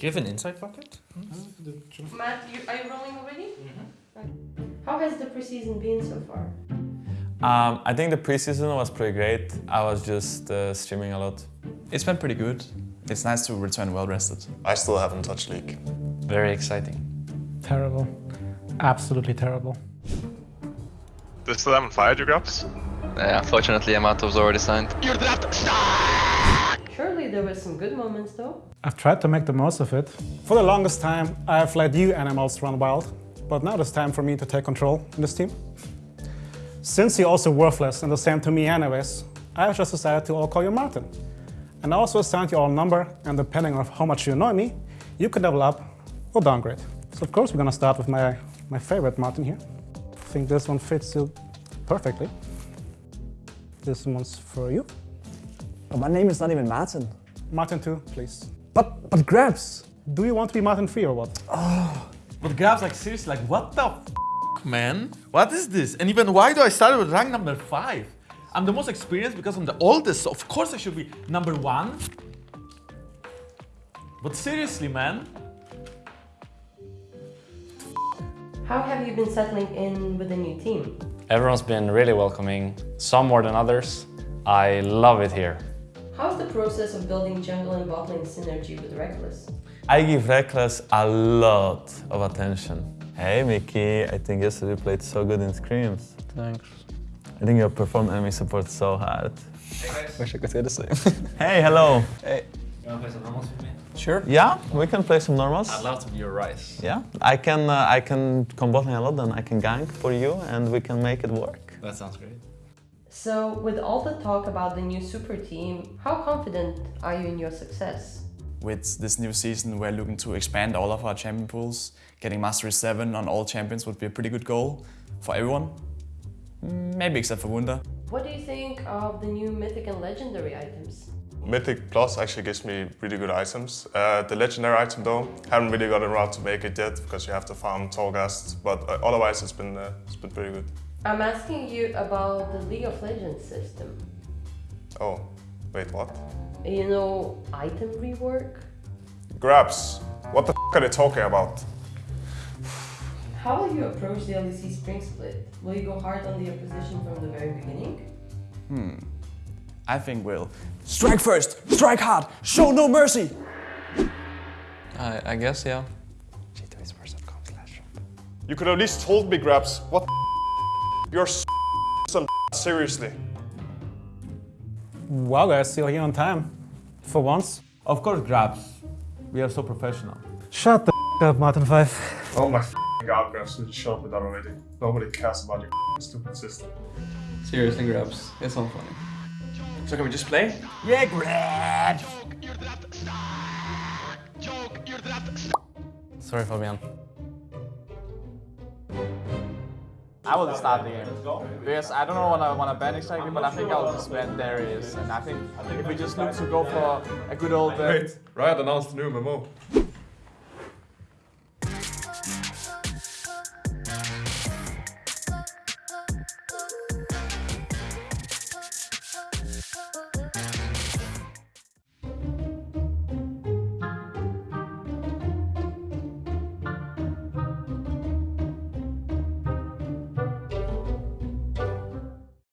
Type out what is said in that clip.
Do you have an inside pocket? Matt, you, are you rolling already? How has the preseason been so far? Um, I think the preseason was pretty great. I was just uh, streaming a lot. It's been pretty good. It's nice to return well rested. I still haven't touched League. Very exciting. Terrible. Absolutely terrible. They still haven't fired you, Grubs? Yeah, unfortunately, Amatov's already signed. Surely there were some good moments though. I've tried to make the most of it. For the longest time, I have let you animals run wild, but now it's time for me to take control in this team. Since you're also worthless and the same to me anyways, I have just decided to all call you Martin. And I also assigned you all a number, and depending on how much you annoy me, you can level up or downgrade. So of course we're gonna start with my, my favorite Martin here. I think this one fits you perfectly. This one's for you. But my name is not even Martin. Martin 2, please. But, but GrabbZ. Do you want to be Martin 3 or what? Oh. But GrabbZ, like seriously, like what the f man? What is this? And even why do I start with rank number five? I'm the most experienced because I'm the oldest, so of course I should be number one. But seriously, man. How have you been settling in with the new team? Everyone's been really welcoming, some more than others. I love it here. How's the process of building jungle and bot lane synergy with Rekkles? I give Rekkles a lot of attention. Hey Mickey, I think yesterday you played so good in scrims. Thanks. I think you performed enemy support so hard. Wish I could say the same. Hey, hello. hey. You wanna play some normals with me? Sure. Yeah, we can play some normals. I'd love to be your rice. Yeah, I can uh, I can combat a lot, then I can gank for you, and we can make it work. That sounds great. So, with all the talk about the new super team, how confident are you in your success? With this new season, we're looking to expand all of our champion pools. Getting Mastery 7 on all champions would be a pretty good goal for everyone. Mm, Maybe except for Wunder. What do you think of the new mythic and legendary items? Mythic Plus actually gives me really good items. Uh, the legendary item though, haven't really gotten around to make it yet because you have to farm Torghast, but uh, otherwise it's been, uh, it's been pretty good. I'm asking you about the League of Legends system. Oh, wait, what? You know, item rework? GrabbZ, what the f are they talking about? How will you approach the LEC spring split? Will you go hard on the opposition from the very beginning? Hmm. I think we'll strike first, strike hard, show no mercy. I, I guess, yeah. You could at least told me, GrabbZ, what the You're some seriously. Well guys, you're here on time. For once. Of course, GrabbZ. We are so professional. Shut the up, Martin 5. Oh my god, GrabbZ, you shut up with that already. Nobody cares about your stupid system. Seriously, GrabbZ. It's not funny. So can we just play? Yeah, GrabbZ! Sorry, Fabian. I will start the game. Because I don't know what I want to ban exactly, but I think I'll just ban Darius. And I think if we just look to go for a good old... Uh, Wait, Riot announced the new MMO.